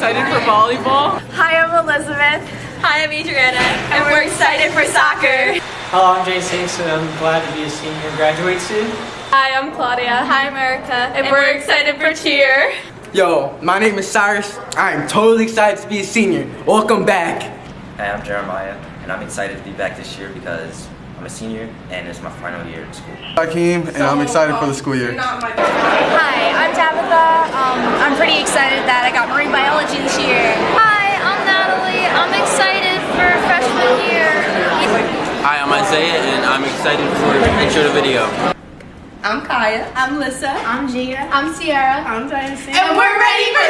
excited for volleyball. Hi, I'm Elizabeth. Hi, I'm Adriana. And, we're, excited, for soccer. Hello, I'm Jason, and I'm glad to be a senior graduate soon. Hi, I'm Claudia. Hi, America, And, and we're, we're, excited, for cheer. Yo, my name is Cyrus. I am totally excited to be a senior. Welcome back. Hi, I'm Jeremiah, and I'm excited to be back this year because I'm a senior and it's my final year in school. Hi, Keem, and so, I'm excited um, for the school year. Hi, I'm pretty excited that I got marine biology this year. Hi, I'm Natalie. I'm excited for freshman year. Hi, I'm Isaiah, and I'm excited for the intro to video. I'm Kaya. I'm Lissa. I'm Gia. I'm Sierra. I'm Dynasty. And we're ready for senior year!